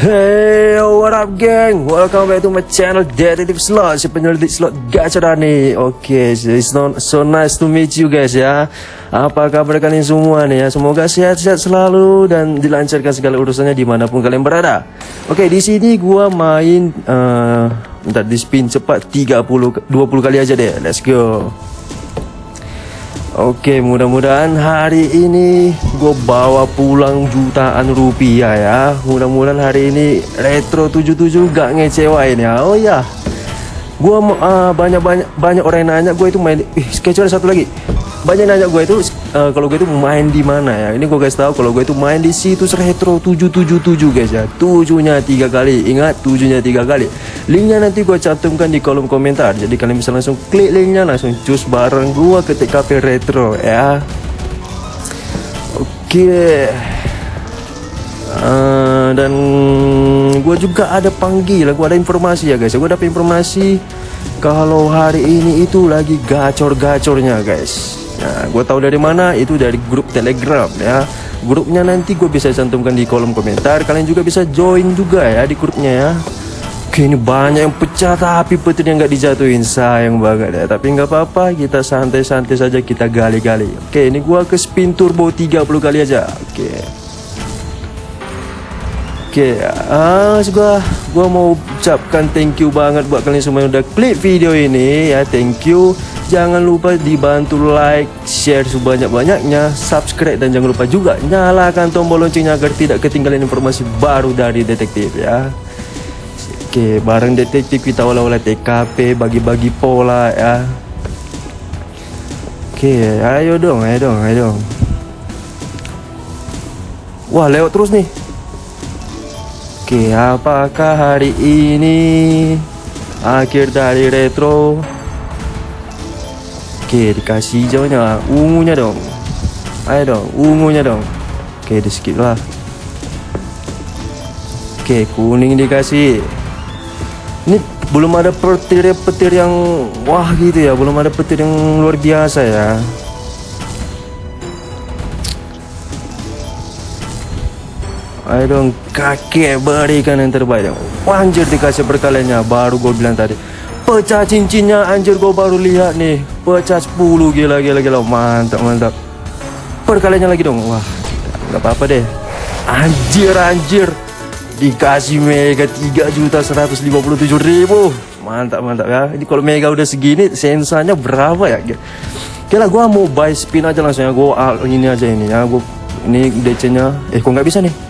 Hey, what up geng? Welcome back to my channel Detective Slot, si penyelidik slot nih. Oke, okay, it's not so nice to meet you guys ya. Apa kabar kalian semua nih ya? Semoga sehat-sehat selalu dan dilancarkan segala urusannya dimanapun kalian berada. Oke, okay, di sini gua main, uh, bentar di spin cepat 30 20 kali aja deh. Let's go. Oke mudah-mudahan hari ini gue bawa pulang jutaan rupiah ya. Mudah-mudahan hari ini Retro 77 gak ngecewain ya. Oh ya Gue uh, banyak-banyak banyak orang yang nanya gue itu main Ih sketcher satu lagi. Banyak nanya gue itu uh, kalau gue itu main di mana ya? Ini gue guys tahu kalau gue itu main di situs retro 777 guys ya. Tujuhnya tiga kali. Ingat tujuhnya tiga kali. Linknya nanti gue cantumkan di kolom komentar. Jadi kalian bisa langsung klik linknya langsung cus bareng gue ke TKP retro ya. Oke. Okay. uh, eh, dan gue juga ada panggil. Gue ada informasi ya guys. Gue dapat informasi kalau hari ini itu lagi gacor-gacornya guys Nah, gue tahu dari mana itu dari grup Telegram ya. Grupnya nanti gue bisa cantumkan di kolom komentar. Kalian juga bisa join juga ya di grupnya ya. Oke ini banyak yang pecah tapi petir yang nggak dijatuhin sayang banget ya. Tapi nggak apa-apa kita santai-santai saja kita gali-gali. Oke ini gue ke spin turbo 30 kali aja. Oke. Oke, ah, gua gua mau ucapkan thank you banget buat kalian semua yang udah klik video ini ya. Thank you. Jangan lupa dibantu like, share sebanyak-banyaknya, subscribe dan jangan lupa juga nyalakan tombol loncengnya agar tidak ketinggalan informasi baru dari detektif ya. Oke, bareng detektif kita olah-olah TKP, bagi-bagi pola ya. Oke, ayo dong, ayo dong, ayo dong. Wah, lewat terus nih. Oke, apakah hari ini akhir dari retro? Oke dikasih hijaunya Ungunya dong. Ayo dong Ungunya dong. Oke di skip lah. Oke kuning dikasih. Ini belum ada petir-petir yang Wah gitu ya. Belum ada petir yang luar biasa ya Dong kakek berikan yang terbaik. Anjir dikasih perkaliannya Baru gue bilang tadi. Pecah cincinnya anjir gue baru lihat nih. Pecah 10 gila gila gila. Mantap mantap. Perkaliannya lagi dong. Wah nggak apa-apa deh. Anjir anjir. Dikasih mega 3 juta 157 ribu. Mantap mantap ya. Ini kalau mega udah segini Sensanya berapa ya? Oke lah gue mau buy spin aja langsung ya. Gue ini aja ini ya. Gue ini DC nya Eh kok nggak bisa nih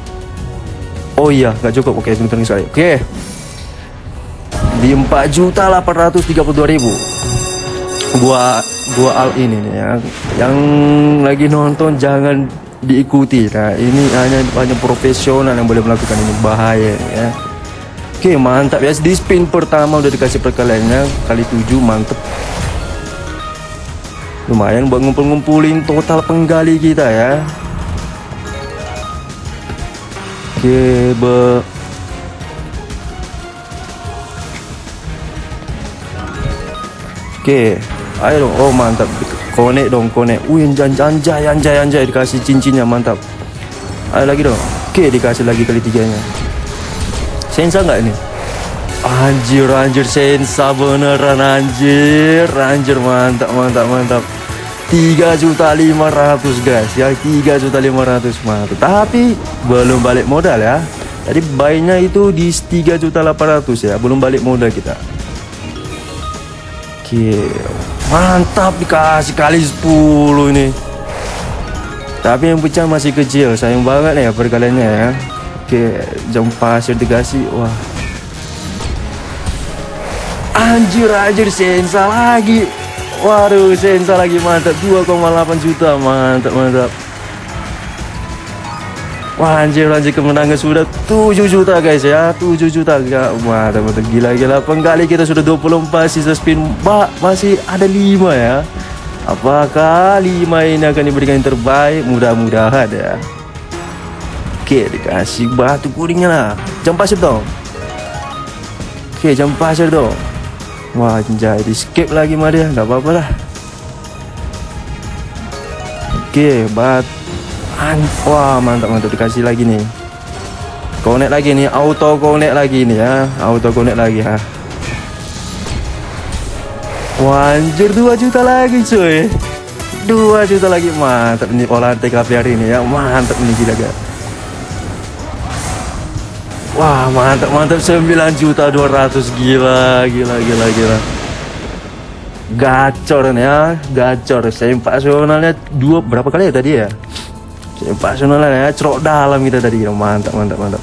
Oh iya nggak cukup. Oke sebentar sekali Oke. Di 4 juta 832 ribu. Gua gua al ini nih ya. Yang lagi nonton jangan diikuti. Nah ini hanya hanya profesional yang boleh melakukan ini. Bahaya ya. Oke mantap ya. Di spin pertama udah dikasih perkaliannya kali 7 mantep. Lumayan buat ngumpul-ngumpulin total penggali kita ya oke be Oke, ayo dong. Oh mantap. Konek dong, konek. Wih, anjay, anjay, anjay, anjay. Dikasih cincinnya, mantap. Ayo lagi dong. Oke, dikasih lagi kali tiganya. Sensa nggak ini? Anjir, anjir, sensa beneran anjir, anjir, mantap, mantap, mantap. Tiga juta lima ratus guys. Ya tiga juta lima ratus mantap tapi belum balik modal ya. Jadi bayinya itu di tiga juta delapan ratus ya. Belum balik modal kita. Oke Mantap dikasih kali 10 ini. Tapi yang pecah masih kecil. Sayang banget ya perkaliannya ya. Oke jam pasir dikasih. Wah. Anjir anjir. Sensa lagi Waduh sensa lagi mantap. 2,8 juta mantap mantap. Wah anjir kemenangan sudah 7 juta guys ya. 7 juta gak mantap mantap. Gila-gila penggali kita sudah 24 sisa spin Mbak masih ada 5 ya. Apakah 5 ini akan diberikan yang terbaik? Mudah-mudahan ya. Oke dikasih batu kuningnya lah. Jam pasir dong. Oke jam pasir dong Wah anjay di skip lagi mah dia. Nggak apa-apa lah. Oke batu Wah mantap mantap dikasih lagi nih. Connect lagi nih, auto connect lagi nih ya, auto connect lagi ya. Wanjir 2 juta lagi cuy. 2 juta lagi. Mantap nih olahan TKP hari ini ya. Mantap nih gila gak Wah mantap mantap. 9 juta 200 gila gila gila gila. Gacor nih ya gacor. Sempak nasionalnya dua berapa kali ya tadi ya? Sempak nasionalnya ya cerok dalam kita tadi. Mantap mantap mantap.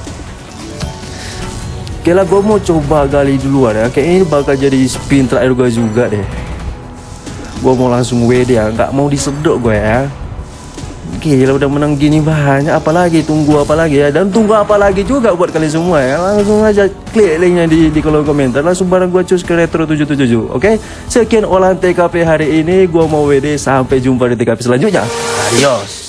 Oke lah gue mau coba gali duluan ya. Kayaknya ini bakal jadi spin terakhir gue juga deh. Gue mau langsung WD ya Gak mau disedok gue ya Gila udah menang gini banyak. Apalagi tunggu apa lagi ya. Dan tunggu apa lagi juga buat kalian semua ya. Langsung aja klik linknya di, di kolom komentar. Langsung bareng gue cus ke Retro 777 Oke? Sekian olahan TKP hari ini. Gue mau WD Sampai jumpa di TKP selanjutnya. Adios